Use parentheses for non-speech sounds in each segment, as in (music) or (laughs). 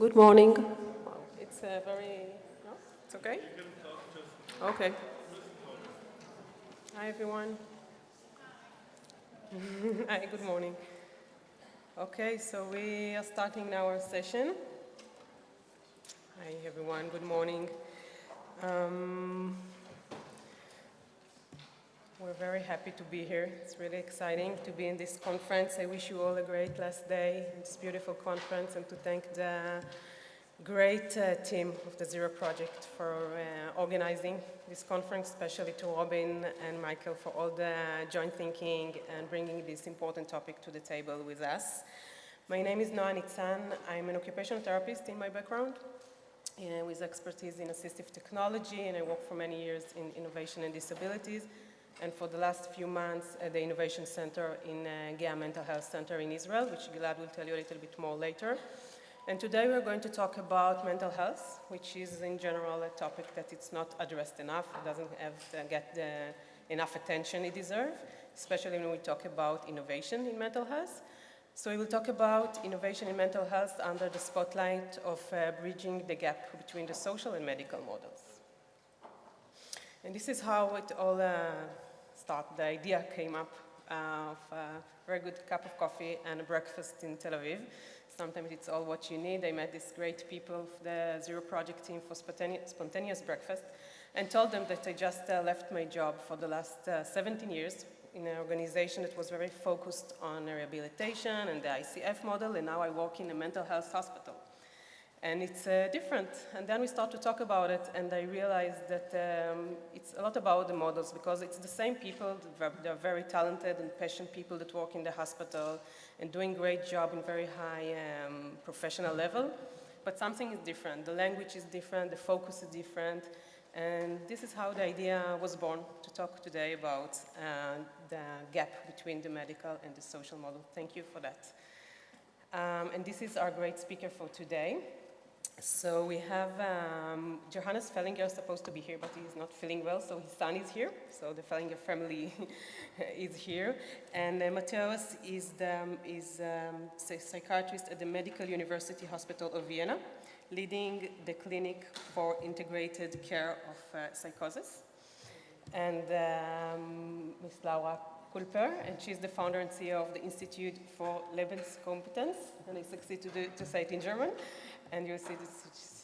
Good morning. It's a very, no, it's okay? Okay. Hi, everyone. (laughs) Hi, good morning. Okay, so we are starting now our session. Hi, everyone. Good morning. Um, we're very happy to be here. It's really exciting to be in this conference. I wish you all a great last day in this beautiful conference and to thank the great uh, team of the Zero Project for uh, organizing this conference, especially to Robin and Michael for all the joint thinking and bringing this important topic to the table with us. My name is Noa Nitzan. I'm an occupational therapist in my background uh, with expertise in assistive technology and I work for many years in innovation and disabilities and for the last few months at the Innovation Center in uh, Mental Health Center in Israel, which Gilad will tell you a little bit more later. And today we're going to talk about mental health, which is in general a topic that it's not addressed enough. It doesn't have get the, enough attention it deserves, especially when we talk about innovation in mental health. So we will talk about innovation in mental health under the spotlight of uh, bridging the gap between the social and medical models. And this is how it all uh, The idea came up uh, of a very good cup of coffee and a breakfast in Tel Aviv. Sometimes it's all what you need. I met these great people of the Zero Project team for spontaneous, spontaneous breakfast and told them that I just uh, left my job for the last uh, 17 years in an organization that was very focused on rehabilitation and the ICF model, and now I work in a mental health hospital and it's uh, different. And then we start to talk about it, and I realized that um, it's a lot about the models because it's the same people, they're very talented and passionate people that work in the hospital and doing great job in very high um, professional level, but something is different. The language is different, the focus is different, and this is how the idea was born to talk today about uh, the gap between the medical and the social model. Thank you for that. Um, and this is our great speaker for today. So we have um, Johannes Fellinger supposed to be here, but he's not feeling well, so his son is here. So the Fellinger family (laughs) is here. And uh, Mateusz is, the, is um, psychiatrist at the Medical University Hospital of Vienna, leading the clinic for integrated care of uh, psychosis. And um, Ms. Laura Küper, and she's the founder and CEO of the Institute for Lebenskompetenz, and I succeed to, do, to say it in German and you see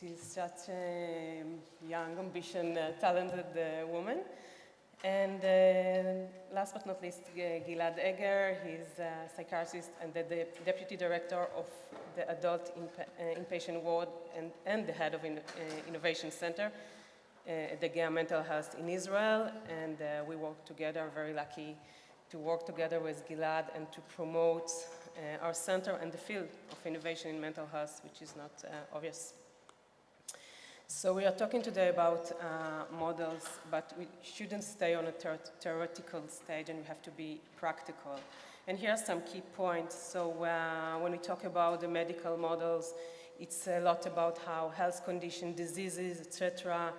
she's such a young, ambitious, uh, talented uh, woman. And uh, last but not least, Gilad Eger, he's a psychiatrist and the, deputy director of the adult uh, inpatient ward and, and, the head of in, uh, Innovation Center at the Geha Mental Health in Israel. And we work together, very lucky to work together with Gilad and to promote uh, our center and the field of innovation in mental health, which is not uh, obvious. So we are talking today about uh, models, but we shouldn't stay on a theoretical stage and we have to be practical. And here are some key points. So uh, when we talk about the medical models, it's a lot about how health condition, diseases, etc.,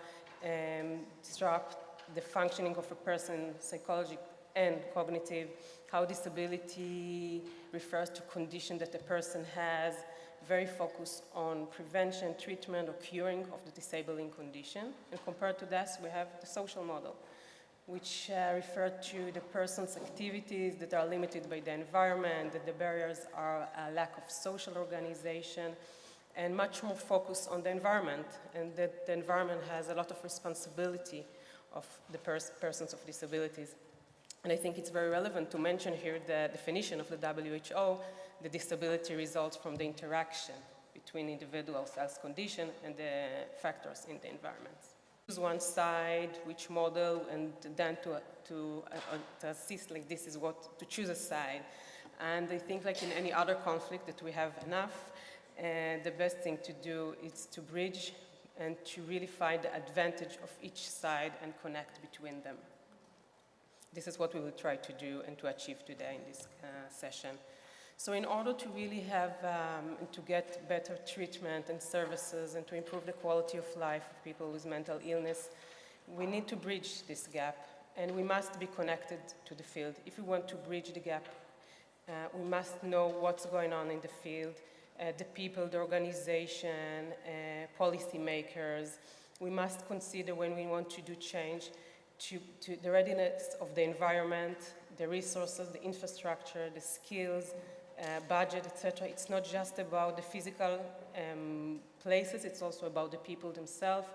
um, disrupt the functioning of a person, psychological and cognitive, how disability refers to condition that a person has, very focused on prevention, treatment, or curing of the disabling condition. And compared to this, we have the social model, which uh, refer to the person's activities that are limited by the environment, that the barriers are a lack of social organization, and much more focus on the environment, and that the environment has a lot of responsibility of the pers persons of disabilities. And I think it's very relevant to mention here the definition of the WHO, the disability results from the interaction between individuals' health condition and the factors in the environment. Choose one side, which model, and then to, to, uh, to assist like this is what, to choose a side. And I think like in any other conflict that we have enough, and the best thing to do is to bridge and to really find the advantage of each side and connect between them. This is what we will try to do and to achieve today in this uh, session. So in order to really have, um, to get better treatment and services and to improve the quality of life of people with mental illness, we need to bridge this gap and we must be connected to the field. If we want to bridge the gap, uh, we must know what's going on in the field uh, the people, the organization, uh, policymakers. We must consider when we want to do change to, to the readiness of the environment, the resources, the infrastructure, the skills, uh, budget, etc. It's not just about the physical um, places, it's also about the people themselves.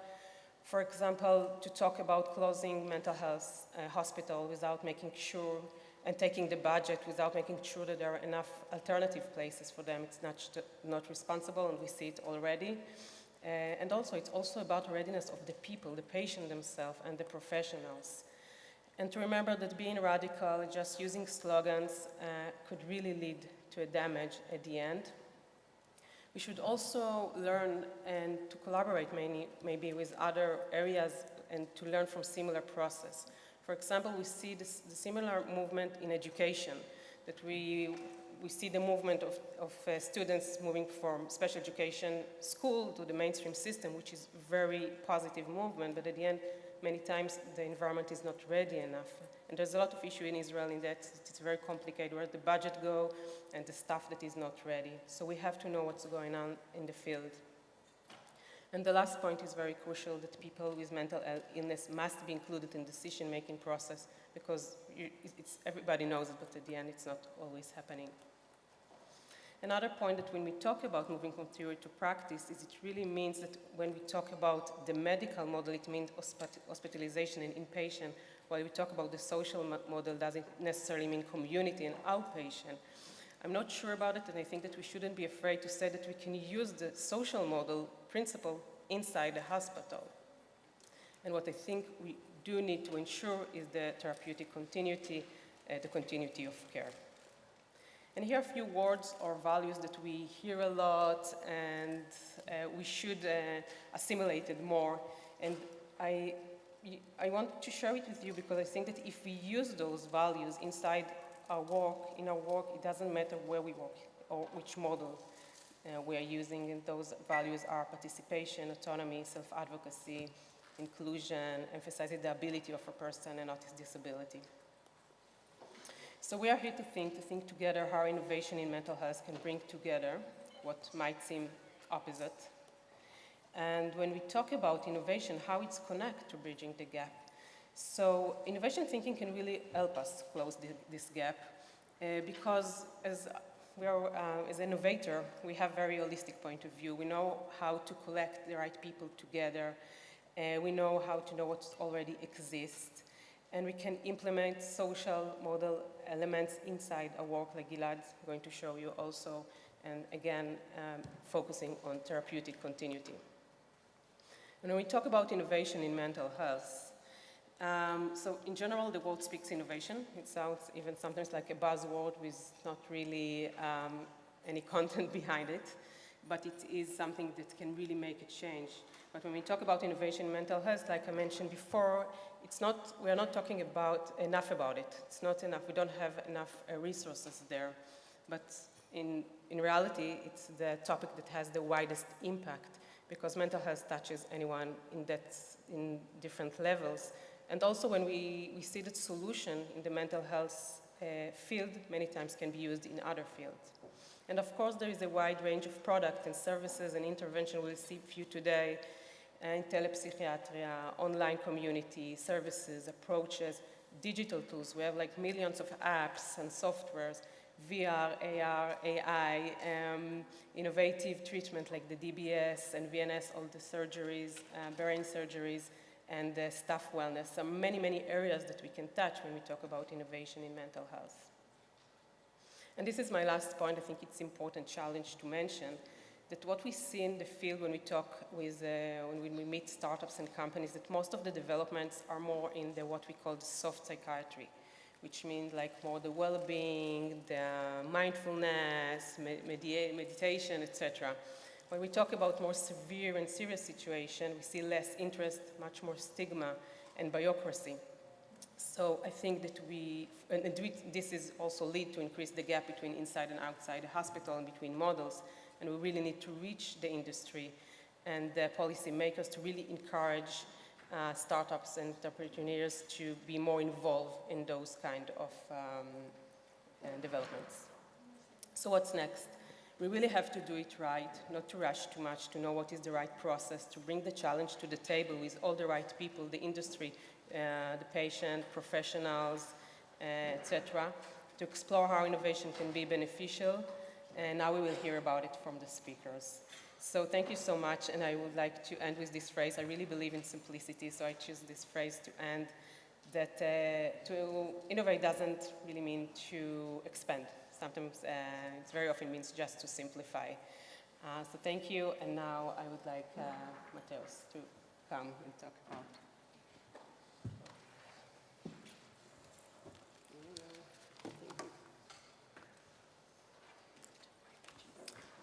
For example, to talk about closing mental health uh, hospital without making sure and taking the budget without making sure that there are enough alternative places for them, it's not, not responsible and we see it already. Uh, and also, it's also about readiness of the people, the patient themselves and the professionals. And to remember that being radical, just using slogans, uh, could really lead to a damage at the end. We should also learn and to collaborate many, maybe with other areas and to learn from similar process. For example, we see this, the similar movement in education, that we, we see the movement of, of uh, students moving from special education school to the mainstream system, which is very positive movement, but at the end, many times the environment is not ready enough. And there's a lot of issue in Israel in that it's very complicated where the budget go and the staff that is not ready. So we have to know what's going on in the field. And the last point is very crucial that people with mental illness must be included in decision-making process because you, everybody knows it, but at the end it's not always happening. Another point that when we talk about moving from theory to practice is it really means that when we talk about the medical model, it means hospitalization and inpatient, while we talk about the social model, doesn't necessarily mean community and outpatient. I'm not sure about it, and I think that we shouldn't be afraid to say that we can use the social model principle inside the hospital. And what I think we do need to ensure is the therapeutic continuity, uh, the continuity of care. And here are a few words or values that we hear a lot and uh, we should uh, assimilate it more. And I, I want to share it with you because I think that if we use those values inside our work, in our work, it doesn't matter where we work or which model uh, we are using. And those values are participation, autonomy, self-advocacy, inclusion, emphasizing the ability of a person and not his disability. So we are here to think, to think together how innovation in mental health can bring together what might seem opposite. And when we talk about innovation, how it's connected to bridging the gap. So innovation thinking can really help us close the, this gap uh, because as we are, uh, as an innovator, we have very holistic point of view. We know how to collect the right people together. Uh, we know how to know what already exists and we can implement social model elements inside a work like Gilad's going to show you also, and again, um, focusing on therapeutic continuity. And when we talk about innovation in mental health, um, so in general, the world speaks innovation. It sounds even sometimes like a buzzword with not really um, any content (laughs) behind it, but it is something that can really make a change. But when we talk about innovation in mental health, like I mentioned before, it's not, we're not talking about enough about it. It's not enough. We don't have enough uh, resources there. But in, in reality, it's the topic that has the widest impact because mental health touches anyone in, that, in different levels. And also when we, we see that solution in the mental health uh, field many times can be used in other fields. And of course, there is a wide range of products and services and intervention we'll see few today in telepsychiatria, online community, services, approaches, digital tools. We have like millions of apps and softwares, VR, AR, AI, um, innovative treatment like the DBS and VNS, all the surgeries, uh, brain surgeries, and uh, staff wellness. So many, many areas that we can touch when we talk about innovation in mental health. And this is my last point. I think it's important challenge to mention that what we see in the field when we talk with, uh, when we meet startups and companies, that most of the developments are more in the what we call the soft psychiatry, which means like more the well-being, the mindfulness, med meditation, etc. When we talk about more severe and serious situation, we see less interest, much more stigma and bureaucracy. So I think that we, and this is also lead to increase the gap between inside and outside the hospital and between models and we really need to reach the industry and the policymakers to really encourage uh, startups and entrepreneurs to be more involved in those kind of um, uh, developments. So what's next? We really have to do it right, not to rush too much, to know what is the right process, to bring the challenge to the table with all the right people, the industry, uh, the patient, professionals, uh, etc., to explore how innovation can be beneficial. And now we will hear about it from the speakers. So thank you so much, and I would like to end with this phrase. I really believe in simplicity, so I choose this phrase to end, that uh, to innovate doesn't really mean to expand sometimes uh, it very often means just to simplify. Uh, so thank you, and now I would like uh, Mateus to come and talk about.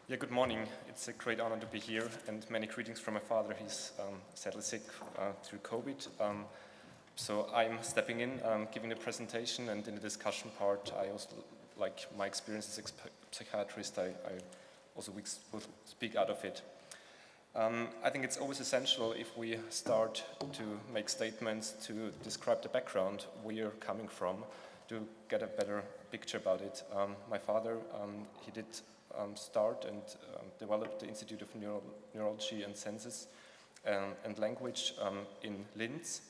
Yeah, good morning. It's a great honor to be here, and many greetings from my father. He's um, sadly sick uh, through COVID. Um, so I'm stepping in, um, giving the presentation, and in the discussion part, I also like my experience as a psychiatrist, I, I also will speak out of it. Um, I think it's always essential if we start to make statements to describe the background where you're coming from to get a better picture about it. Um, my father, um, he did um, start and um, develop the Institute of Neuro Neurology and Senses um, and Language in Linz.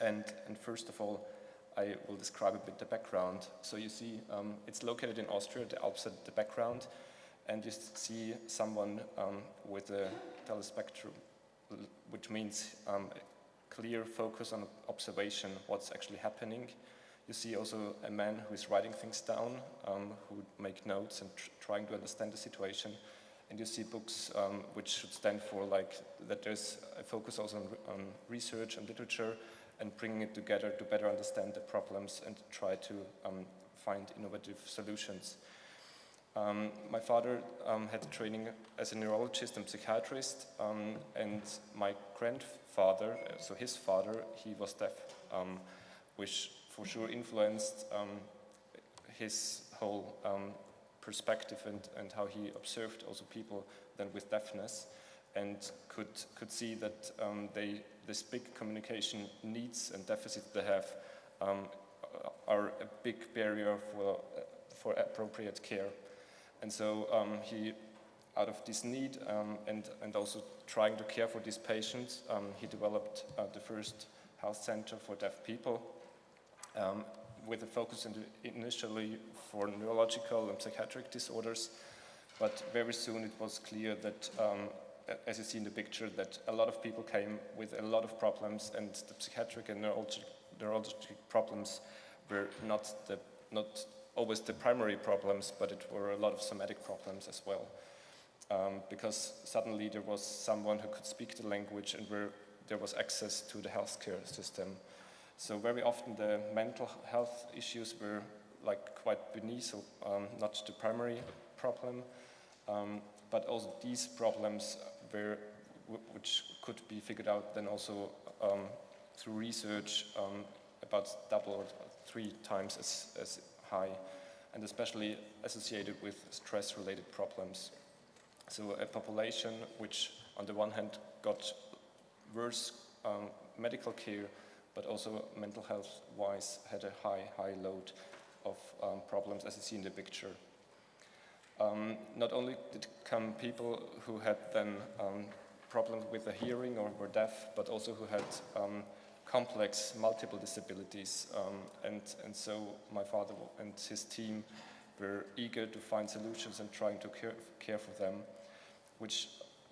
And, and first of all, I will describe a bit the background. So you see, um, it's located in Austria, the Alps at the background, and you see someone um, with a telespectrum, which means um, clear focus on observation, what's actually happening. You see also a man who is writing things down, um, who make notes and tr trying to understand the situation. And you see books um, which should stand for like that there's a focus also on, on research and literature, and bringing it together to better understand the problems and try to um, find innovative solutions. Um, my father um, had training as a neurologist and psychiatrist, um, and my grandfather, so his father, he was deaf, um, which for sure influenced um, his whole perspective and, and how he observed also people then with deafness and could, could see that um, they, this big communication needs and deficits they have um, are a big barrier for, for appropriate care. And so um, he, out of this need um, and, and also trying to care for these patients, um, he developed uh, the first health center for deaf people um, with a focus initially for neurological and psychiatric disorders, but very soon it was clear that um, as you see in the picture, that a lot of people came with a lot of problems and the psychiatric and neurologic, neurologic problems were not, the, not always the primary problems, but it were a lot of somatic problems as well. Um, because suddenly there was someone who could speak the language and where there was access to the healthcare system. So very often the mental health issues were like quite beneath, so um, not the primary problem, um, but also these problems where, which could be figured out then also um, through research um, about double or three times as, as high, and especially associated with stress-related problems. So a population which on the one hand got worse um, medical care, but also mental health-wise had a high, high load of um, problems as you see in the picture. Um, not only did come people who had then um, problems with the hearing or were deaf, but also who had um, complex multiple disabilities. Um, and, and so my father and his team were eager to find solutions and trying to care, care for them, which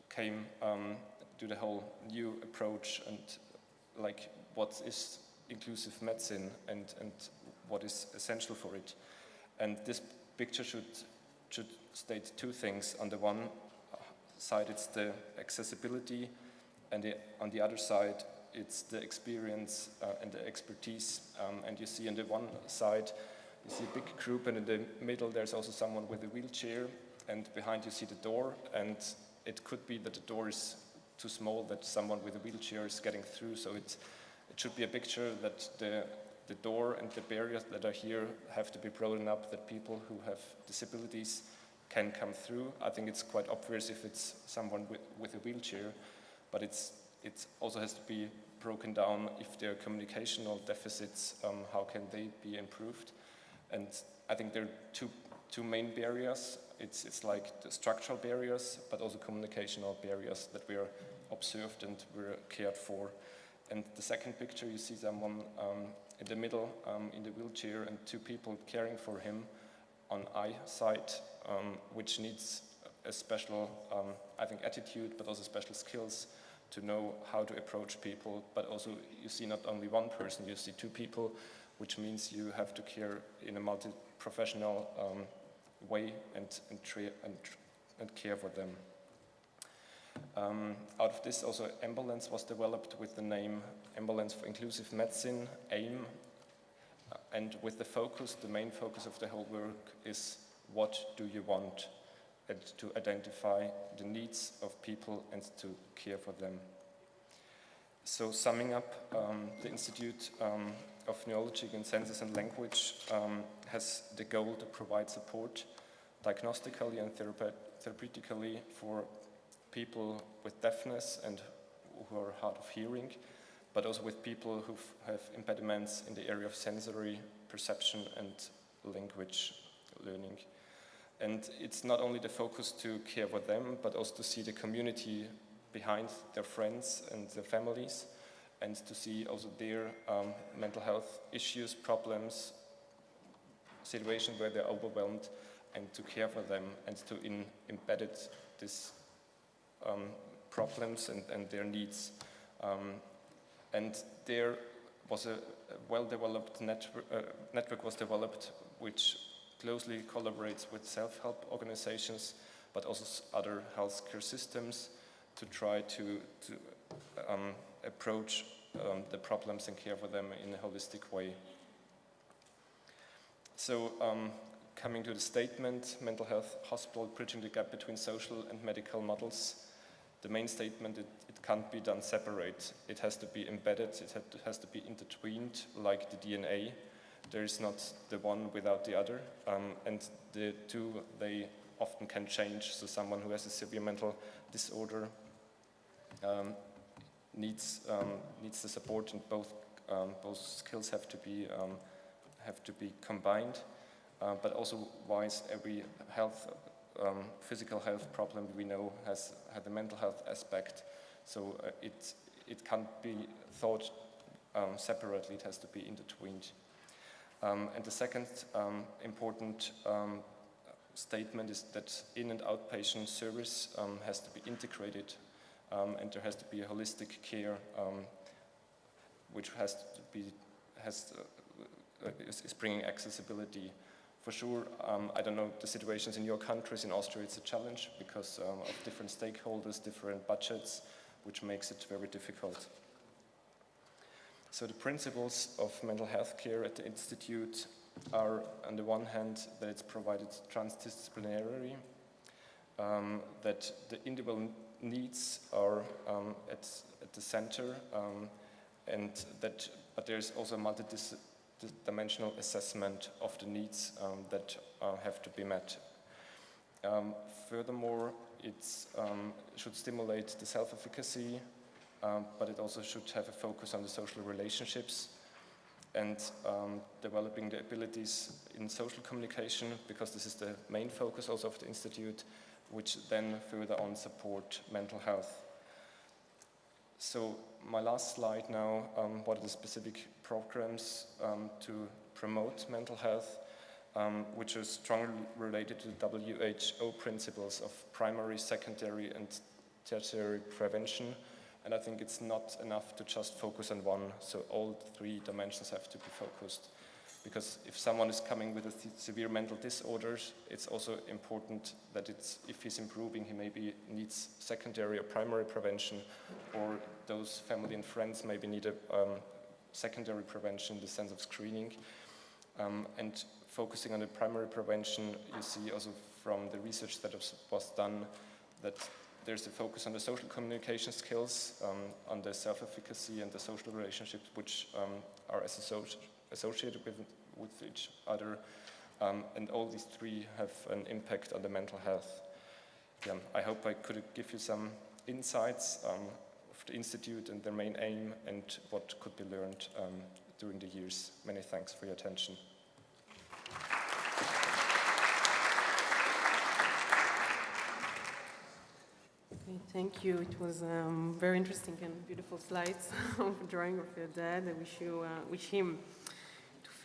came um, to the whole new approach and like what is inclusive medicine and, and what is essential for it. And this picture should should state two things. On the one side, it's the accessibility, and the, on the other side, it's the experience uh, and the expertise. Um, and you see on the one side, you see a big group, and in the middle, there's also someone with a wheelchair, and behind you see the door, and it could be that the door is too small that someone with a wheelchair is getting through, so it, it should be a picture that the the door and the barriers that are here have to be broadened up that people who have disabilities can come through. I think it's quite obvious if it's someone with, with a wheelchair, but it's, it also has to be broken down if there are communicational deficits, um, how can they be improved? And I think there are two, two main barriers. It's, it's like the structural barriers, but also communicational barriers that we are observed and we're cared for. And the second picture, you see someone um, in the middle um, in the wheelchair and two people caring for him on eyesight, um, which needs a special, um, I think, attitude, but also special skills to know how to approach people. But also, you see not only one person, you see two people, which means you have to care in a multi-professional way and, and, and, and, care for them. Um, out of this, also Ambulance was developed with the name Ambulance for Inclusive Medicine, AIM, uh, and with the focus, the main focus of the whole work is what do you want, and to identify the needs of people and to care for them. So summing up, um, the Institute um, of Neurology and Senses and Language um, has the goal to provide support diagnostically and therapeutically for people with deafness and who are hard of hearing, but also with people who have impediments in the area of sensory perception and language learning. And it's not only the focus to care for them, but also to see the community behind their friends and their families, and to see also their um, mental health issues, problems, situations where they're overwhelmed, and to care for them and to in, embed these um, problems and, and, their needs. Um, and there was a, well-developed network, uh, network was developed which closely collaborates with self-help organizations, but also other healthcare systems to try to, to um, approach um, the problems and care for them in a holistic way. So um, coming to the statement, mental health hospital bridging the gap between social and medical models, the main statement, it, it can't be done separate. It has to be embedded, it has to be intertwined like the DNA. There is not the one without the other, um, and the two, they often can change. So someone who has a severe mental disorder um, needs, um, needs the support and both, um, both skills have to be, um, have to be combined. Uh, but also wise every health, um, physical health problem we know has had a mental health aspect. So uh, it, it can't be thought um, separately, it has to be intertwined. Um, and the second um, important um, statement is that in and outpatient service um, has to be integrated and there has to be a holistic care which has to be has uh, is, is bringing accessibility for sure, um, I don't know the situations in your countries. In Austria, it's a challenge because um, of different stakeholders, different budgets, which makes it very difficult. So the principles of mental health care at the Institute are, on the one hand, that it's provided transdisciplinary, um, that the individual needs are um, at, at, the center, um, and that, but there's also multidisciplinary dimensional assessment of the needs um, that uh, have to be met. Um, furthermore, it um, should stimulate the self-efficacy, um, but it also should have a focus on the social relationships and um, developing the abilities in social communication, because this is the main focus also of the Institute, which then further on support mental health. So my last slide now, um, what are the specific programs um, to promote mental health, um, which is strongly related to the WHO principles of primary, secondary and tertiary prevention. And I think it's not enough to just focus on one, so all three dimensions have to be focused. Because if someone is coming with a severe mental disorders, it's also important that it's, if he's improving, he maybe needs secondary or primary prevention, or those family and friends maybe need a um, secondary prevention in the sense of screening. Um, and focusing on the primary prevention, you see also from the research that was done that there's a focus on the social communication skills, um, on the self-efficacy and the social relationships which um, are associated associated with, with each other. Um, and all these three have an impact on the mental health. Yeah, I hope I could give you some insights um, of the Institute and their main aim and what could be learned um, during the years. Many thanks for your attention. Thank you. It was um, very interesting and beautiful slides (laughs) of drawing of your dad. I wish you, uh, wish him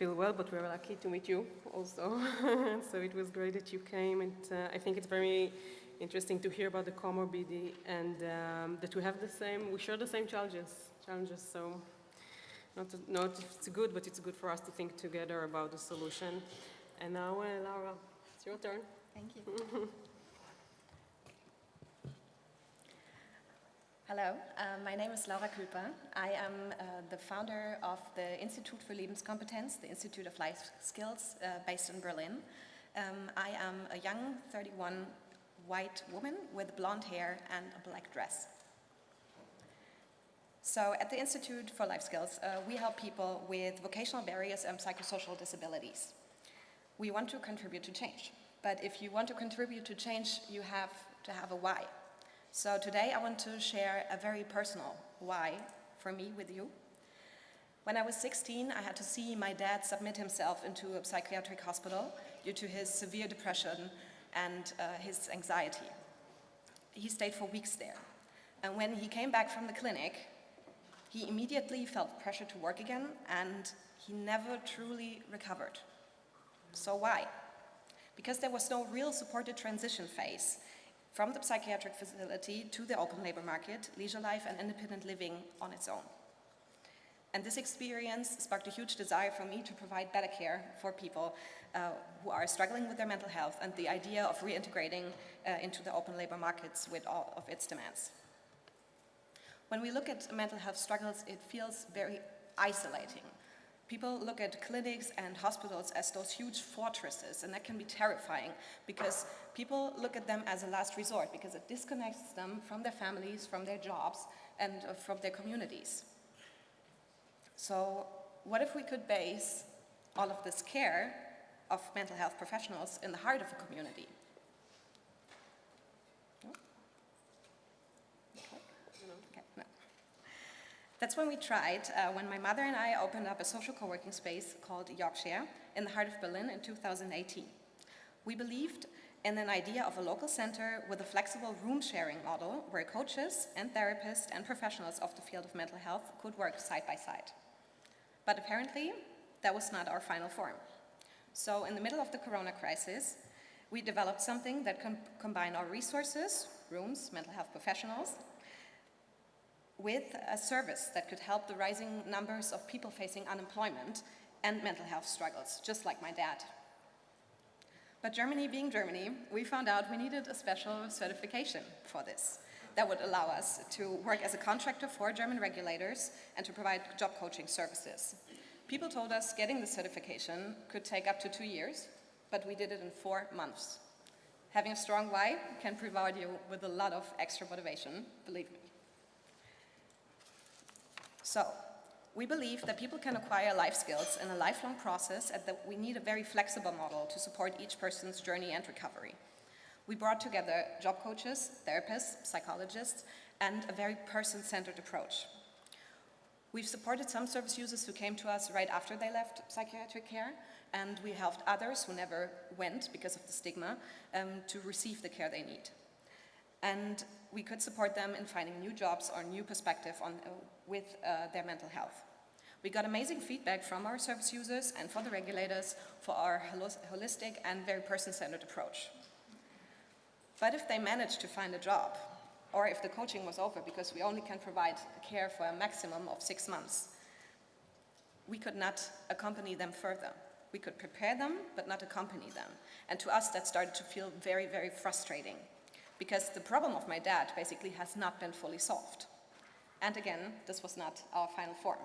feel well, but we're lucky to meet you also. (laughs) so it was great that you came, and uh, I think it's very interesting to hear about the comorbidity and um, that we have the same, we share the same challenges. Challenges. So not, not it's good, but it's good for us to think together about the solution. And now, uh, Laura, it's your turn. Thank you. (laughs) Hello, um, my name is Laura Küper. I am uh, the founder of the Institute for Lebenskompetenz, the Institute of Life Skills, uh, based in Berlin. Um, I am a young 31 white woman with blonde hair and a black dress. So at the Institute for Life Skills, uh, we help people with vocational barriers and psychosocial disabilities. We want to contribute to change. But if you want to contribute to change, you have to have a why. So today I want to share a very personal why for me with you. When I was 16, I had to see my dad submit himself into a psychiatric hospital due to his severe depression and uh, his anxiety. He stayed for weeks there. And when he came back from the clinic, he immediately felt pressure to work again and he never truly recovered. So why? Because there was no real supported transition phase from the psychiatric facility to the open labor market, leisure life and independent living on its own. And this experience sparked a huge desire for me to provide better care for people uh, who are struggling with their mental health and the idea of reintegrating uh, into the open labor markets with all of its demands. When we look at mental health struggles, it feels very isolating. People look at clinics and hospitals as those huge fortresses, and that can be terrifying because people look at them as a last resort because it disconnects them from their families, from their jobs, and uh, from their communities. So what if we could base all of this care of mental health professionals in the heart of a community? That's when we tried, uh, when my mother and I opened up a social co-working space called Yorkshire in the heart of Berlin in 2018. We believed in an idea of a local center with a flexible room sharing model where coaches and therapists and professionals of the field of mental health could work side by side. But apparently, that was not our final form. So in the middle of the corona crisis, we developed something that com combined our resources, rooms, mental health professionals, with a service that could help the rising numbers of people facing unemployment and mental health struggles, just like my dad. But Germany being Germany, we found out we needed a special certification for this that would allow us to work as a contractor for German regulators and to provide job coaching services. People told us getting the certification could take up to two years, but we did it in four months. Having a strong why can provide you with a lot of extra motivation, believe me. So, we believe that people can acquire life skills in a lifelong process and that we need a very flexible model to support each person's journey and recovery. We brought together job coaches, therapists, psychologists, and a very person-centered approach. We've supported some service users who came to us right after they left psychiatric care, and we helped others who never went because of the stigma um, to receive the care they need. And we could support them in finding new jobs or new perspective on, uh, with uh, their mental health. We got amazing feedback from our service users and for the regulators for our holistic and very person-centered approach. But if they managed to find a job, or if the coaching was over because we only can provide care for a maximum of six months, we could not accompany them further. We could prepare them, but not accompany them. And to us, that started to feel very, very frustrating because the problem of my dad basically has not been fully solved. And again, this was not our final form.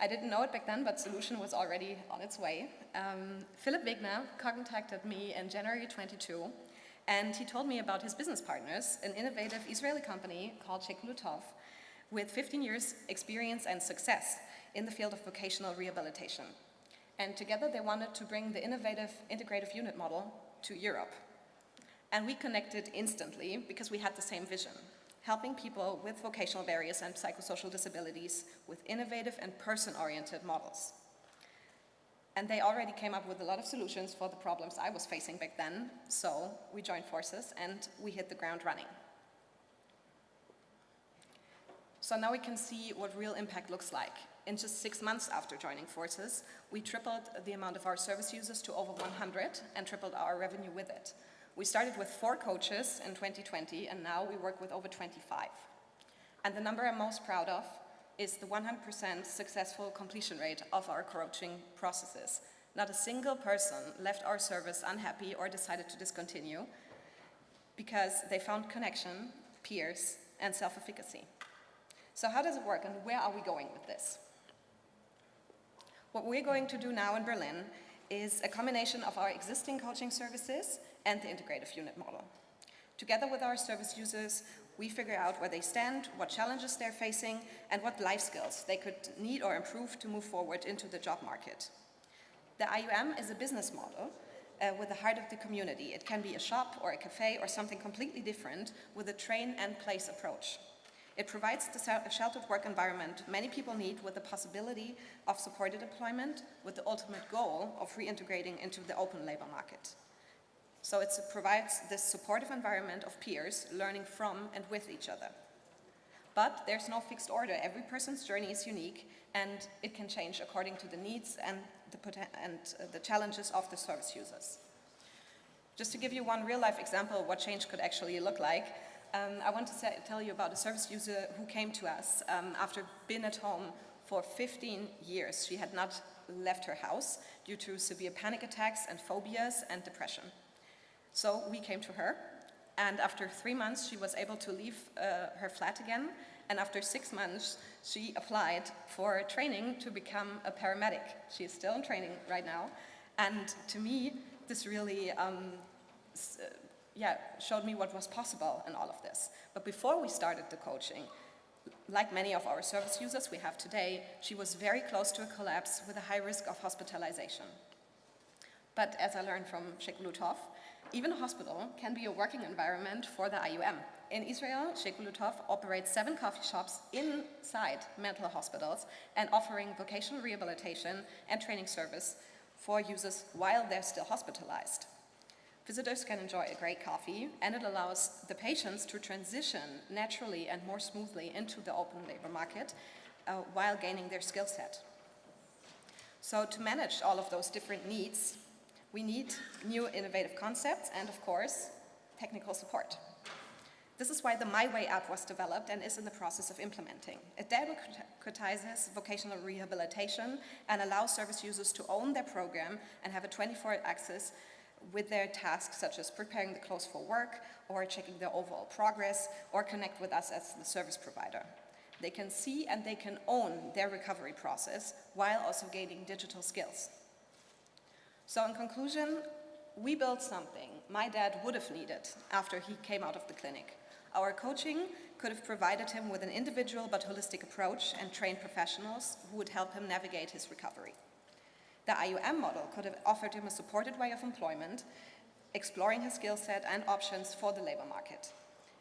I didn't know it back then, but solution was already on its way. Um, Philip Wegner contacted me in January 22, and he told me about his business partners, an innovative Israeli company called Shekulo Tov, with 15 years experience and success in the field of vocational rehabilitation. And together they wanted to bring the innovative integrative unit model to Europe. And we connected instantly because we had the same vision, helping people with vocational barriers and psychosocial disabilities with innovative and person-oriented models. And they already came up with a lot of solutions for the problems I was facing back then, so we joined forces and we hit the ground running. So now we can see what real impact looks like. In just six months after joining forces, we tripled the amount of our service users to over 100 and tripled our revenue with it. We started with four coaches in 2020 and now we work with over 25. And the number I'm most proud of is the 100% successful completion rate of our coaching processes. Not a single person left our service unhappy or decided to discontinue because they found connection, peers, and self-efficacy. So how does it work and where are we going with this? What we're going to do now in Berlin is a combination of our existing coaching services and the integrative unit model. Together with our service users, we figure out where they stand, what challenges they're facing, and what life skills they could need or improve to move forward into the job market. The IUM is a business model uh, with the heart of the community. It can be a shop or a cafe or something completely different with a train and place approach. It provides the sheltered work environment many people need with the possibility of supported employment with the ultimate goal of reintegrating into the open labor market. So it provides this supportive environment of peers learning from and with each other. But there's no fixed order. Every person's journey is unique and it can change according to the needs and the, and, uh, the challenges of the service users. Just to give you one real life example of what change could actually look like, um, I want to say, tell you about a service user who came to us um, after being at home for 15 years. She had not left her house due to severe panic attacks and phobias and depression. So we came to her, and after three months, she was able to leave uh, her flat again, and after six months, she applied for training to become a paramedic. She is still in training right now, and to me, this really um, uh, yeah, showed me what was possible in all of this. But before we started the coaching, like many of our service users we have today, she was very close to a collapse with a high risk of hospitalization. But as I learned from Shekulo Tov, even a hospital can be a working environment for the IUM. In Israel, Shekulo Tov operates seven coffee shops inside mental hospitals and offering vocational rehabilitation and training service for users while they're still hospitalized. Visitors can enjoy a great coffee and it allows the patients to transition naturally and more smoothly into the open labor market uh, while gaining their skill set. So to manage all of those different needs, we need new innovative concepts and, of course, technical support. This is why the My Way app was developed and is in the process of implementing. It democratizes vocational rehabilitation and allows service users to own their program and have a 24-hour access with their tasks such as preparing the clothes for work or checking their overall progress or connect with us as the service provider. They can see and they can own their recovery process while also gaining digital skills. So in conclusion, we built something my dad would have needed after he came out of the clinic. Our coaching could have provided him with an individual but holistic approach and trained professionals who would help him navigate his recovery. The IUM model could have offered him a supported way of employment, exploring his skill set and options for the labor market.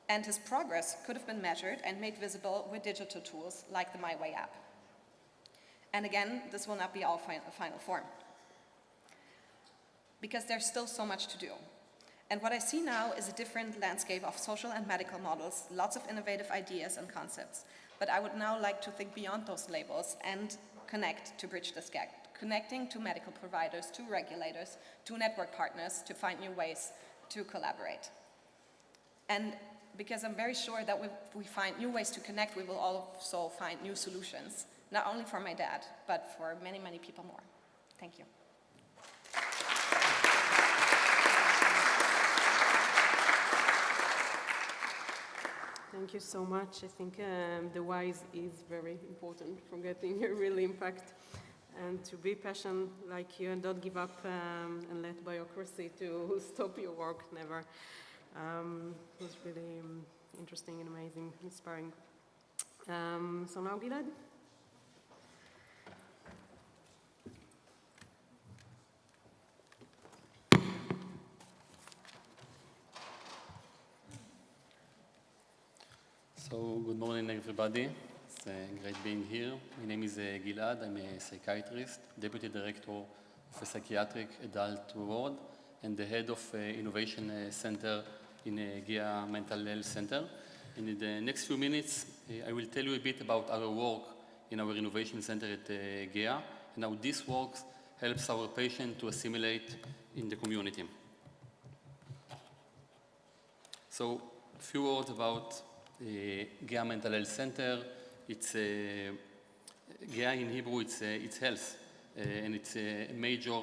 And his progress could have been measured and made visible with digital tools like the MyWay app. And again, this will not be our final form because there's still so much to do. And what I see now is a different landscape of social and medical models, lots of innovative ideas and concepts. But I would now like to think beyond those labels and connect to bridge this gap, connecting to medical providers, to regulators, to network partners to find new ways to collaborate. And because I'm very sure that if we find new ways to connect, we will also find new solutions, not only for my dad, but for many, many people more. Thank you. Thank you so much. I think um, the wise is very important for getting a real impact and to be passionate like you and don't give up um, and let bureaucracy to (laughs) stop your work, never. Um, it was really um, interesting and amazing, inspiring. Um, so now Gilad. So good morning, everybody. It's uh, great being here. My name is uh, Gilad. I'm a psychiatrist, deputy director of a psychiatric adult ward, and the head of uh, innovation uh, center in uh, Geha Mental Health Center. And in the next few minutes, uh, I will tell you a bit about our work in our innovation center at uh, Geha and how this work helps our patient to assimilate in the community. So, a few words about Geha Mental Health Center. It's Geha in Hebrew, it's, it's health, and it's a major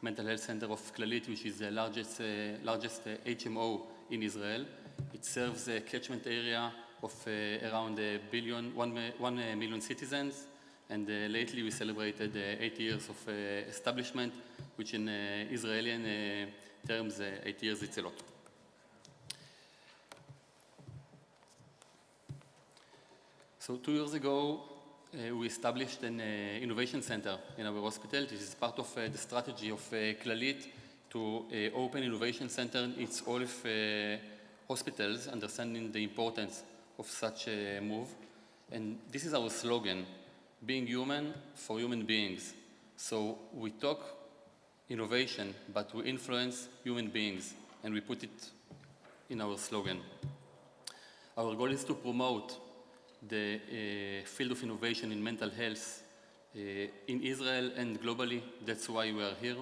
mental health center of Clalit, which is the largest, largest HMO in Israel. It serves a catchment area of uh, around a billion, one, mi- one million citizens, and uh, lately we celebrated uh, eight years of uh, establishment, which in Israeli terms, eight years it's a lot. So two years ago, uh, we established an uh, innovation center in our hospital. This is part of uh, the strategy of uh, Clalit to open innovation center in its all of hospitals, understanding the importance of such a move. And this is our slogan, being human for human beings. So we talk innovation, but we influence human beings, and we put it in our slogan. Our goal is to promote the uh, field of innovation in mental health uh, in Israel and globally. That's why we are here.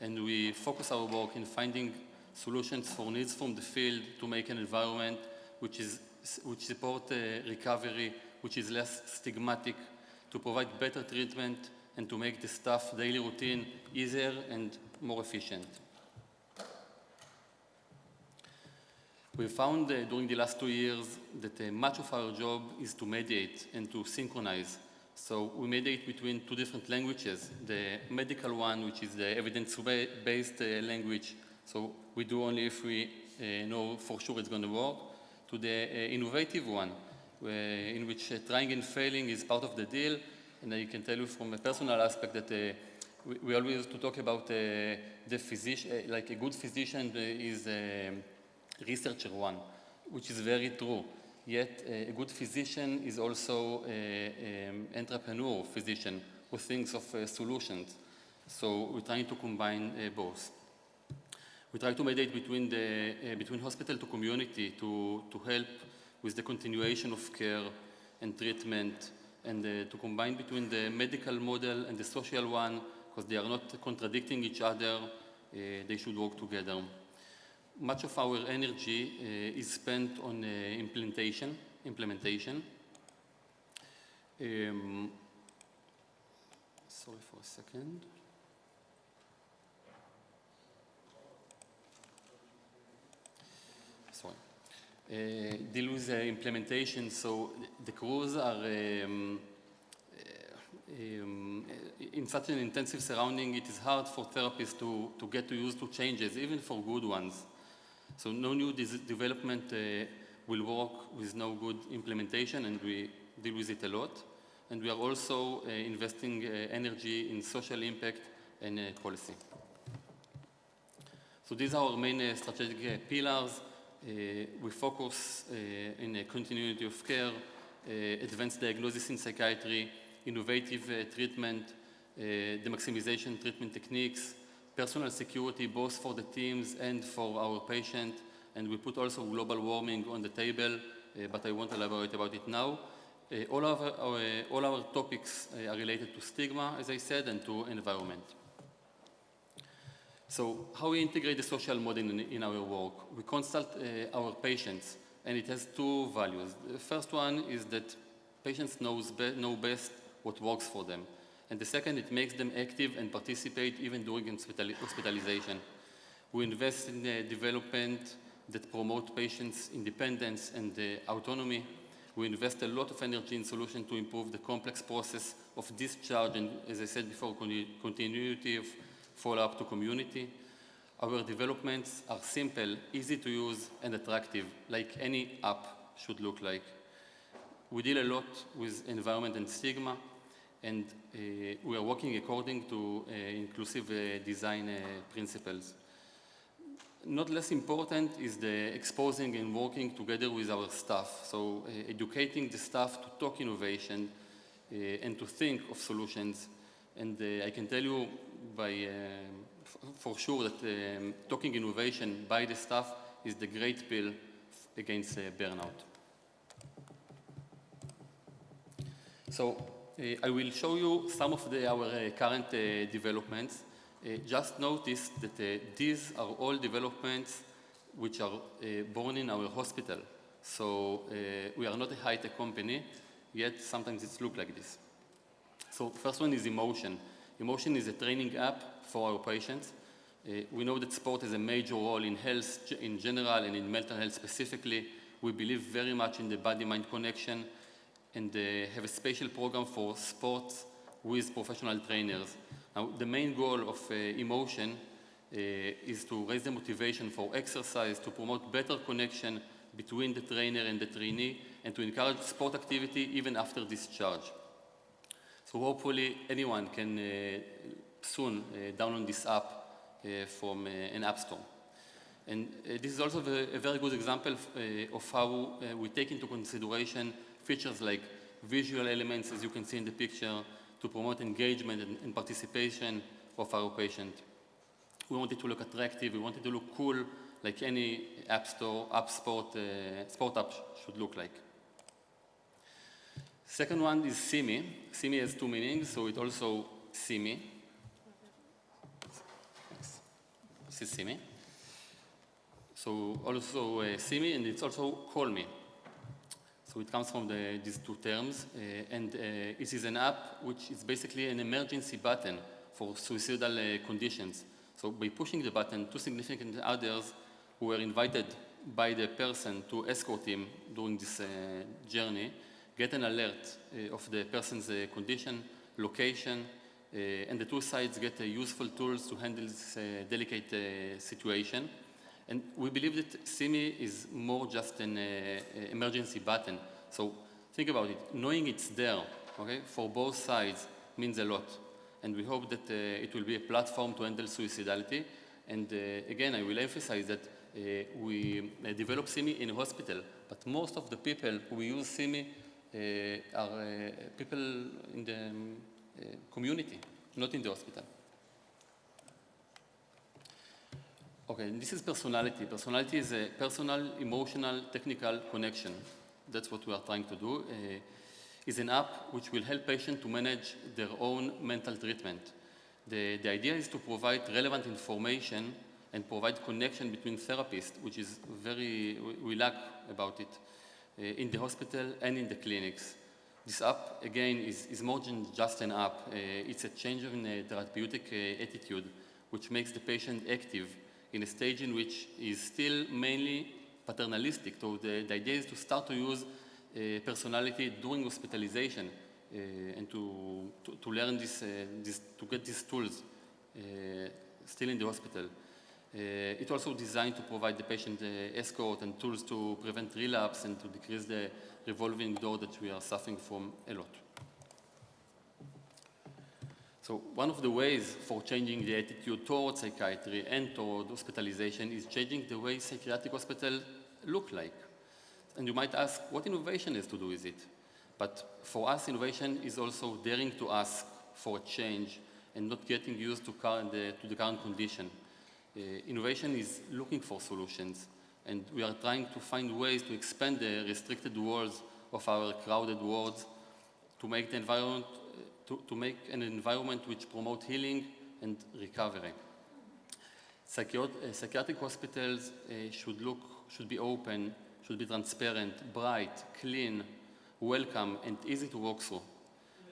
And we focus our work in finding solutions for needs from the field to make an environment which, is, which support uh, recovery, which is less stigmatic, to provide better treatment, and to make the staff daily routine easier and more efficient. We found uh, during the last two years that uh, much of our job is to mediate and to synchronize. So we mediate between two different languages, the medical one, which is the evidence-based uh, language, so we do only if we uh, know for sure it's going to work, to the uh, innovative one, where, in which uh, trying and failing is part of the deal. And I can tell you from a personal aspect that uh, we, we always to talk about uh, the physician, uh, like a good physician uh, is um researcher one, which is very true. Yet uh, a good physician is also an entrepreneur physician who thinks of uh, solutions. So we're trying to combine uh, both. We try to mediate between, the, between hospital to community to, to help with the continuation of care and treatment and uh, to combine between the medical model and the social one because they are not contradicting each other, uh, they should work together much of our energy uh, is spent on uh, implementation. Implementation. Um, sorry for a second. Sorry. Uh, deal with implementation. So the crews are um, um, in such an intensive surrounding, it is hard for therapists to, to get to used to changes, even for good ones. So no new development uh, will work with no good implementation, and we deal with it a lot. And we are also uh, investing uh, energy in social impact and uh, policy. So these are our main uh, strategic pillars. We focus in a continuity of care, advanced diagnosis in psychiatry, innovative treatment, the maximization treatment techniques, personal security both for the teams and for our patient, and we put also global warming on the table, uh, but I won't elaborate about it now. Uh, all, our, uh, all our topics uh, are related to stigma, as I said, and to environment. So how we integrate the social model in, in our work? We consult uh, our patients, and it has two values. The first one is that patients knows be know best what works for them. And the second, it makes them active and participate even during hospital hospitalization. We invest in uh, development that promote patients' independence and uh, autonomy. We invest a lot of energy in solutions to improve the complex process of discharge and, as I said before, con continuity of follow-up to community. Our developments are simple, easy to use, and attractive, like any app should look like. We deal a lot with environment and stigma, and uh, we are working according to uh, inclusive uh, design principles. Not less important is the exposing and working together with our staff, so educating the staff to talk innovation and to think of solutions. And I can tell you by, for sure that um, talking innovation by the staff is the great pill against uh, burnout. So I will show you some of the, our uh, current uh, developments. Uh, just notice that uh, these are all developments which are uh, born in our hospital. So uh, we are not a high-tech company, yet sometimes it looks like this. So first one is Emotion. Emotion is a training app for our patients. Uh, we know that sport has a major role in health in general and in mental health specifically. We believe very much in the body-mind connection and uh, have a special program for sports with professional trainers. Now, the main goal of uh, Emotion uh, is to raise the motivation for exercise, to promote better connection between the trainer and the trainee, and to encourage sport activity even after discharge. So hopefully anyone can uh, soon uh, download this app uh, from uh, an app store. And this is also a, very good example of how we take into consideration features like visual elements, as you can see in the picture, to promote engagement and, and participation of our patient. We want it to look attractive, we want it to look cool, like any app store, app sport, uh, sport app sh- should look like. Second one is Simi. Simi has two meanings, so it also Simi. This is Simi. So also uh, Simi, and it's also Call Me. So it comes from the, these two terms, uh, and uh, it is an app which is basically an emergency button for suicidal uh, conditions. So by pushing the button, two significant others who were invited by the person to escort him during this uh, journey get an alert uh, of the person's uh, condition, location, and the two sides get useful tools to handle this delicate situation. And we believe that SIMI is more just an uh, emergency button. So think about it. Knowing it's there, okay, for both sides means a lot. And we hope that uh, it will be a platform to handle suicidality. And uh, again, I will emphasize that uh, we uh, develop SIMI in a hospital, but most of the people who use SIMI uh, are uh, people in the um, uh, community, not in the hospital. Okay, this is personality. Personality is a personal, emotional, technical connection. That's what we are trying to do. Uh, is an app which will help patients to manage their own mental treatment. The, the idea is to provide relevant information and provide connection between therapists, which is very, we, lack about it uh, in the hospital and in the clinics. This app, again, is, is more than just an app. Uh, it's a change in uh, therapeutic attitude, which makes the patient active in a stage in which is still mainly paternalistic. So the, the idea is to start to use uh, personality during hospitalization uh, and to, to, to learn this, uh, this, to get these tools uh, still in the hospital. Uh, it's also designed to provide the patient escort and tools to prevent relapse and to decrease the revolving door that we are suffering from a lot. So one of the ways for changing the attitude towards psychiatry and toward hospitalization is changing the way psychiatric hospitals look like. And you might ask, what innovation has to do with it? But for us, innovation is also daring to ask for change and not getting used to, current, uh, to the current condition. Uh, innovation is looking for solutions, and we are trying to find ways to expand the restricted walls of our crowded wards to make the environment to, to make an environment which promote healing and recovery. Uh, psychiatric hospitals uh, should look, should be open, should be transparent, bright, clean, welcome, and easy to walk through.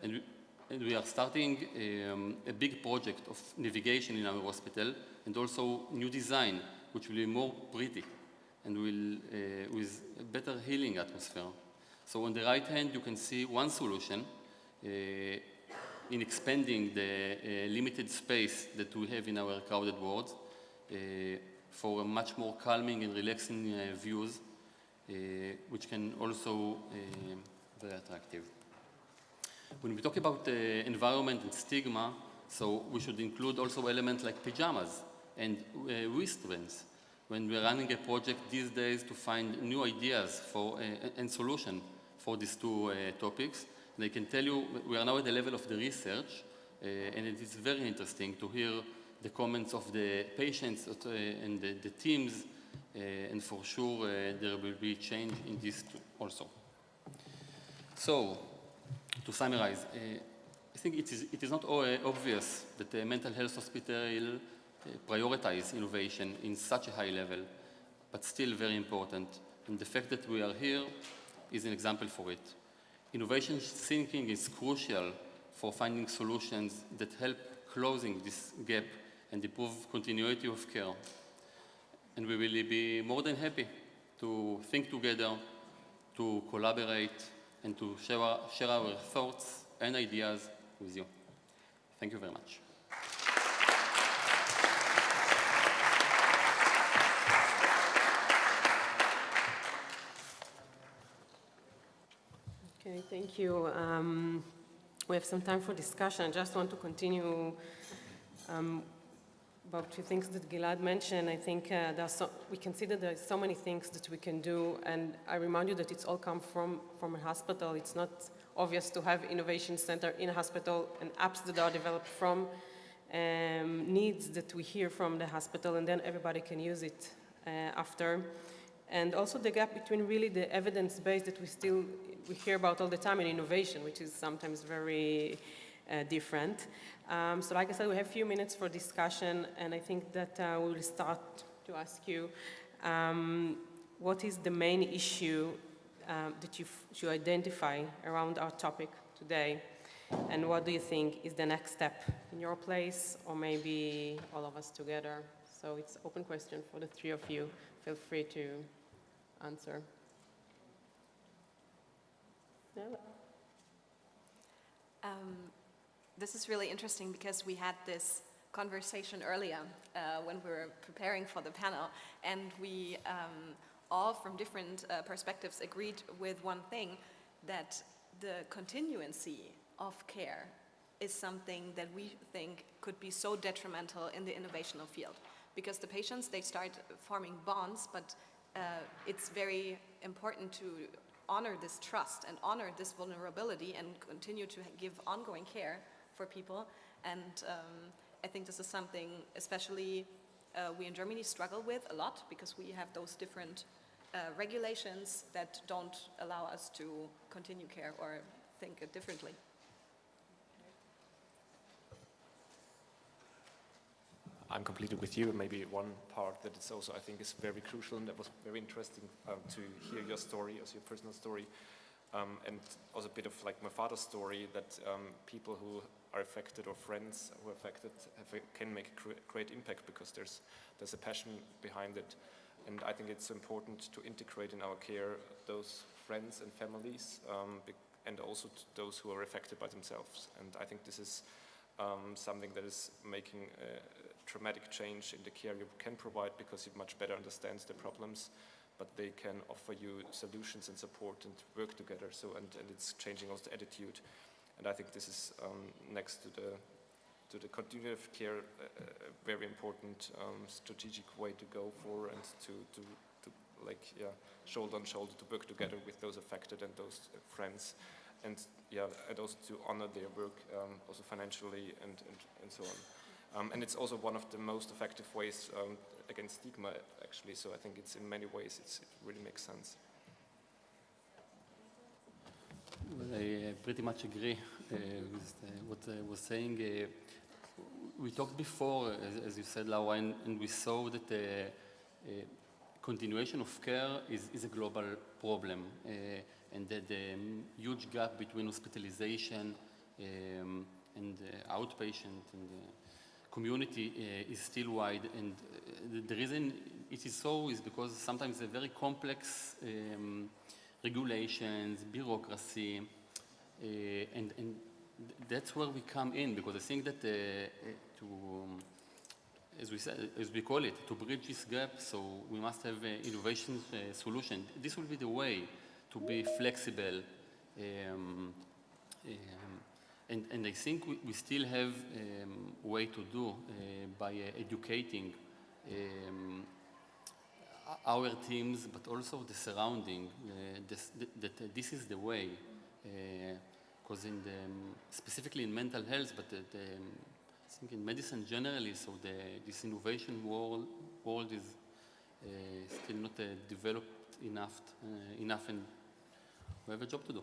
And we, and we are starting um, a big project of navigation in our hospital and also new design, which will be more pretty and will, uh, with a better healing atmosphere. So on the right hand, you can see one solution uh, in expanding the uh, limited space that we have in our crowded wards uh, for much more calming and relaxing uh, views, which can also uh, very attractive. When we talk about uh, environment and stigma, so we should include also elements like pajamas and uh, wristbands when we're running a project these days to find new ideas for, uh, and solution for these two uh, topics. I can tell you, we are now at the level of the research, uh, and it is very interesting to hear the comments of the patients uh, and the, the teams, uh, and for sure uh, there will be change in this also. So, to summarize, uh, I think it is, it is not obvious that the mental health hospital prioritize innovation in such a high level, but still very important. And the fact that we are here is an example for it. Innovation thinking is crucial for finding solutions that help closing this gap and improve continuity of care. And we will be more than happy to think together, to collaborate, and to share our, share our thoughts and ideas with you. Thank you very much. Okay, thank you. Um, we have some time for discussion. I just want to continue um, about two things that Gilad mentioned. I think uh, there so, we consider there are so many things that we can do, and I remind you that it's all come from, from a hospital. It's not obvious to have innovation center in a hospital and apps that are developed from um, needs that we hear from the hospital, and then everybody can use it uh, after. And also the gap between really the evidence base that we still we hear about all the time in innovation, which is sometimes very uh, different. Um, so like I said, we have a few minutes for discussion, and I think that uh, we will start to ask you, um, what is the main issue um, that you, you identify around our topic today? And what do you think is the next step in your place, or maybe all of us together? So it's open question for the three of you. Feel free to answer. Um, this is really interesting because we had this conversation earlier uh, when we were preparing for the panel, and we um, all from different uh, perspectives agreed with one thing, that the continuancy of care is something that we think could be so detrimental in the innovational field. Because the patients, they start forming bonds, but uh, it's very important to honor this trust and honor this vulnerability and continue to give ongoing care for people. And um, I think this is something especially uh, we in Germany struggle with a lot because we have those different uh, regulations that don't allow us to continue care or think differently. I'm completely with you. Maybe one part that is also, I think, is very crucial, and that was very interesting um, to hear your story, as your personal story, um, and also a bit of like my father's story, that um, people who are affected or friends who are affected a, can make a great impact because there's, there's a passion behind it. And I think it's important to integrate in our care those friends and families, um, and also those who are affected by themselves. And I think this is um, something that is making dramatic change in the care you can provide because it much better understands the problems, but they can offer you solutions and support and work together. So, and, and it's changing also the attitude. And I think this is um, next to the to the continuity of care a, a very important um, strategic way to go for and to, to, to like yeah shoulder on shoulder to work together with those affected and those uh, friends and yeah and also to honor their work um, also financially and, and, and so on. Um, and it's also one of the most effective ways um, against stigma, actually. So I think it's in many ways, it really makes sense. Well, I uh, pretty much agree uh, with uh, what I was saying. Uh, we talked before, as, as, you said, Laura, and, and we saw that the uh, continuation of care is, is, a global problem, uh, and that the um, huge gap between hospitalization um, and outpatient and community uh, is still wide and uh, the, reason it is so is because sometimes a very complex um, regulations, bureaucracy, uh, and, and that's where we come in because I think that to um, as we said, as we call it, to bridge this gap, so we must have innovation uh, solution. This will be the way to be flexible, um, um, and, and I think we, we still have um, way to do uh, by uh, educating um, our teams, but also the surrounding, uh, this, that this is the way. Because in the, um, specifically in mental health, but the, the, I think in medicine generally, so the, this innovation world, world is still not developed enough, enough, and we have a job to do.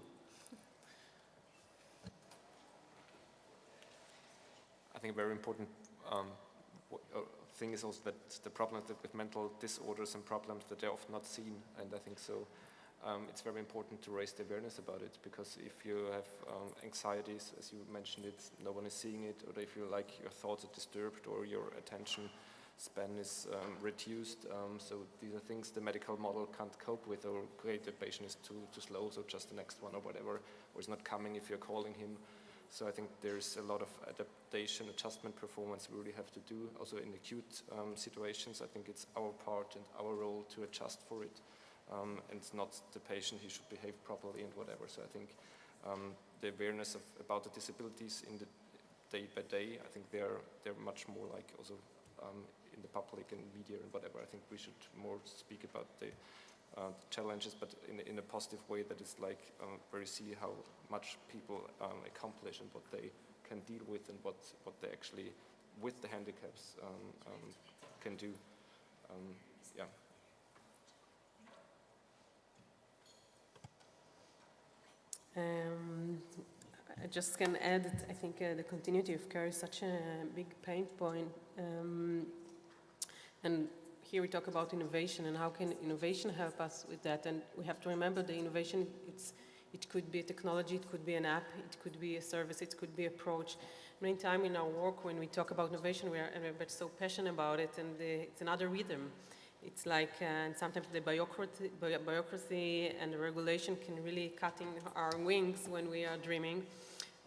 I think a very important um, uh, thing is also that the problem with mental disorders and problems that they're often not seen, and I think so. Um, it's very important to raise the awareness about it because if you have um, anxieties, as you mentioned it, no one is seeing it, or if you like your thoughts are disturbed or your attention span is um, reduced. Um, so these are things the medical model can't cope with, or great, the patient is too too slow, so just the next one or whatever, or is not coming if you're calling him. So I think there's a lot of adaptation, adjustment performance we really have to do. Also in acute um, situations, I think it's our part and our role to adjust for it. Um, and not the patient, he should behave properly and whatever. So I think um, the awareness of, about the disabilities in the day by day, I think they're, they're much more like also um, in the public and media and whatever. I think we should more speak about the uh, challenges, but in, in a positive way that is like um, where you see how much people um, accomplish and what they can deal with and what, what they actually, with the handicaps, um, um, can do. Um, yeah. I just can add I think uh, the continuity of care is such a big pain point. Um, and here we talk about innovation and how can innovation help us with that. And we have to remember the innovation, it could be a technology, it could be an app, it could be a service, it could be approach. Many times in our work when we talk about innovation, we are we're so passionate about it and the, it's another rhythm. It's like, uh, and sometimes the bureaucracy, bureaucracy and the regulation can really cutting our wings when we are dreaming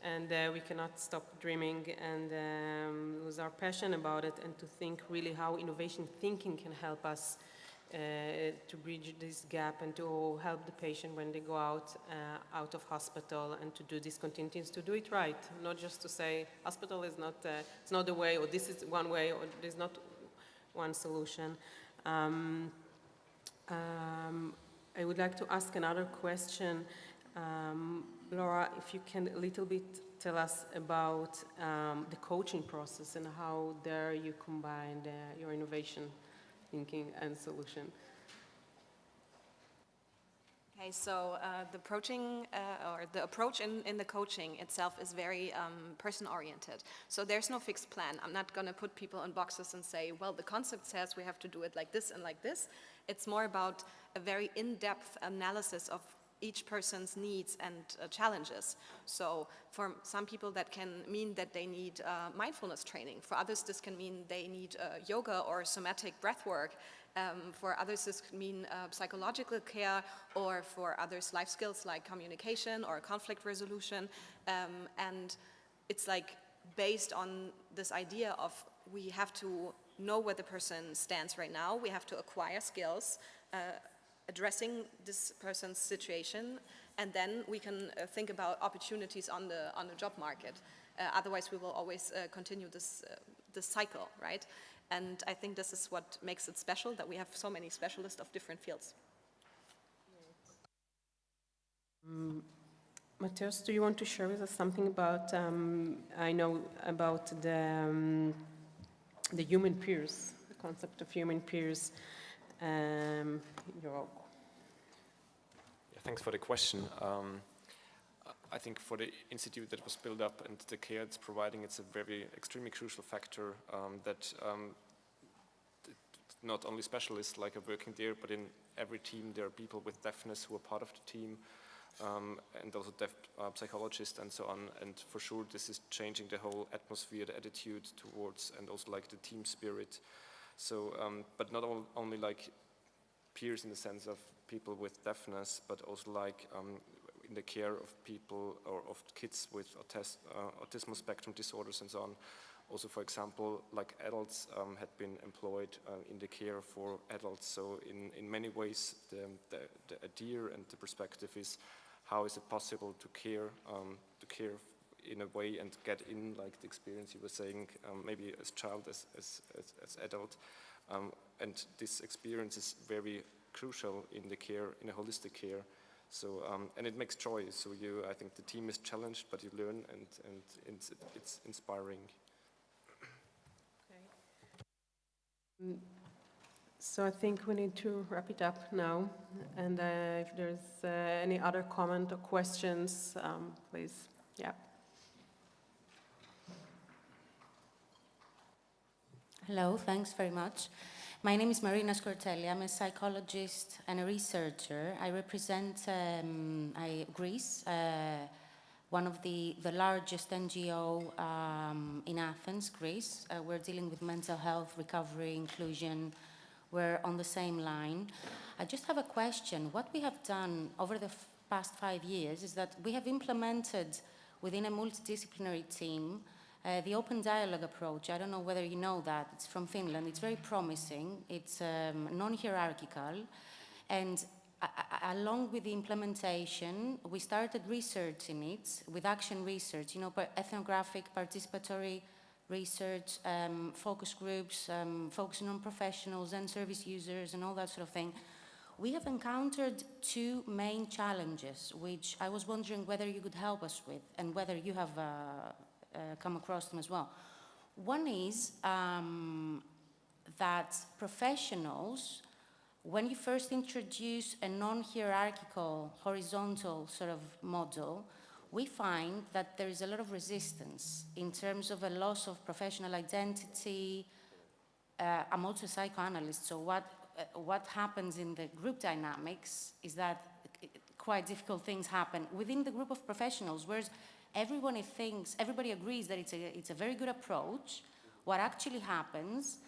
and uh, we cannot stop dreaming and um, lose our passion about it and to think really how innovation thinking can help us uh, to bridge this gap and to help the patient when they go out uh, out of hospital and to do these continuities to do it right. Not just to say hospital is not uh, it's not the way or this is one way or there's not one solution. Um, um, I would like to ask another question. Um, Laura, if you can a little bit tell us about um, the coaching process and how there you combine uh, your innovation thinking and solution. Okay, so uh, the approaching uh, or the approach in, in the coaching itself is very um, person-oriented. So there's no fixed plan. I'm not going to put people in boxes and say, well, the concept says we have to do it like this and like this. It's more about a very in-depth analysis of each person's needs and uh, challenges. So for some people that can mean that they need uh, mindfulness training. For others this can mean they need uh, yoga or somatic breath work. Um, for others this could mean uh, psychological care or for others life skills like communication or conflict resolution. Um, and it's like based on this idea of we have to know where the person stands right now, we have to acquire skills, uh, addressing this person's situation, and then we can uh, think about opportunities on the, on the job market. Uh, otherwise, we will always uh, continue this, uh, this cycle, right? And I think this is what makes it special, that we have so many specialists of different fields. Um, Matthias, do you want to share with us something about, um, I know about the, um, the human peers, the concept of human peers. Um, Yeah, thanks for the question. Um, I think for the institute that was built up and the care it's providing, it's a very extremely crucial factor um, that um, not only specialists like are working there, but in every team there are people with deafness who are part of the team, um, and also deaf uh, psychologists and so on. And for sure, this is changing the whole atmosphere, the attitude towards, and also like the team spirit. So, um, but not all, only like peers in the sense of people with deafness, but also like um, in the care of people or of kids with autis uh, autism spectrum disorders and so on. Also, for example, like adults um, had been employed uh, in the care for adults. So in, in many ways, the, the, the idea and the perspective is how is it possible to care, um, to care in a way and get in like the experience you were saying, um, maybe as child, as, as, as, as adult. Um, and this experience is very crucial in the care, in a holistic care. So, um, and it makes joy. So you, I think the team is challenged, but you learn and, and it's, it's inspiring. Okay. So I think we need to wrap it up now. And uh, if there's uh, any other comment or questions, um, please, yeah. Hello, thanks very much. My name is Marina Scortelli. I'm a psychologist and a researcher. I represent um, I, Greece, uh, one of the, the largest NGO um, in Athens, Greece. Uh, we're dealing with mental health, recovery, inclusion. We're on the same line. I just have a question. What we have done over the past five years is that we have implemented within a multidisciplinary team uh, the open dialogue approach, I don't know whether you know that, it's from Finland, it's very promising, it's um, non-hierarchical, and along with the implementation, we started researching it with action research, you know, ethnographic, participatory research, um, focus groups, um, focusing on professionals and service users and all that sort of thing. We have encountered two main challenges, which I was wondering whether you could help us with and whether you have uh, come across them as well. One is um, that professionals, when you first introduce a non-hierarchical, horizontal sort of model, we find that there is a lot of resistance in terms of a loss of professional identity. Uh, I'm also a psychoanalyst, so what, uh, what happens in the group dynamics is that uh, quite difficult things happen within the group of professionals, whereas everyone thinks, everybody agrees that it's a, it's a very good approach. What actually happens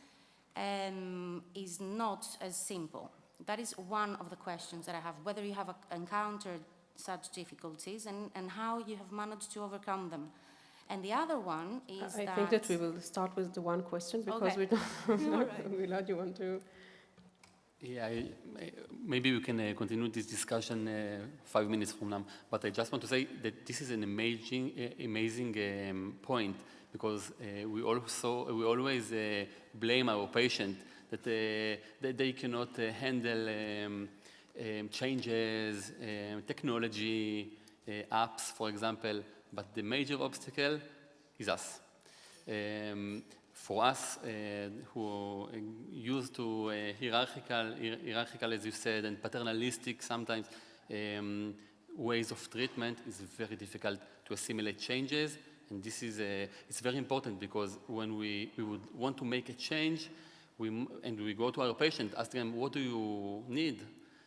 um, is not as simple. That is one of the questions that I have, whether you have encountered such difficulties and, and how you have managed to overcome them. And the other one is I that... think that we will start with the one question because Okay. we don't, (laughs) (laughs) right. Milad, you want to? Yeah, I, maybe we can uh, continue this discussion uh, five minutes from now. But I just want to say that this is an amazing, uh, amazing um, point because uh, we also we always uh, blame our patient that, uh, that they cannot handle um, um, changes, um, technology, apps, for example. But the major obstacle is us. Um, for us, uh, who used to uh, hierarchical, hierarchical, as you said, and paternalistic sometimes um, ways of treatment, is very difficult to assimilate changes. And this is uh, it's very important because when we, we would want to make a change, we, and we go to our patient, asking them, what do you need?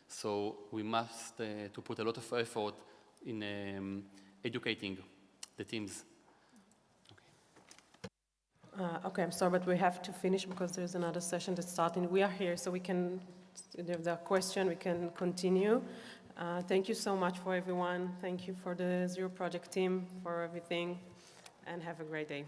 So we must uh, to put a lot of effort in um, educating the teams. Uh, okay, I'm sorry, but we have to finish because there's another session that's starting. We are here, so we can, if there's a question, we can continue. Uh, thank you so much for everyone. Thank you for the Zero Project team for everything, and have a great day.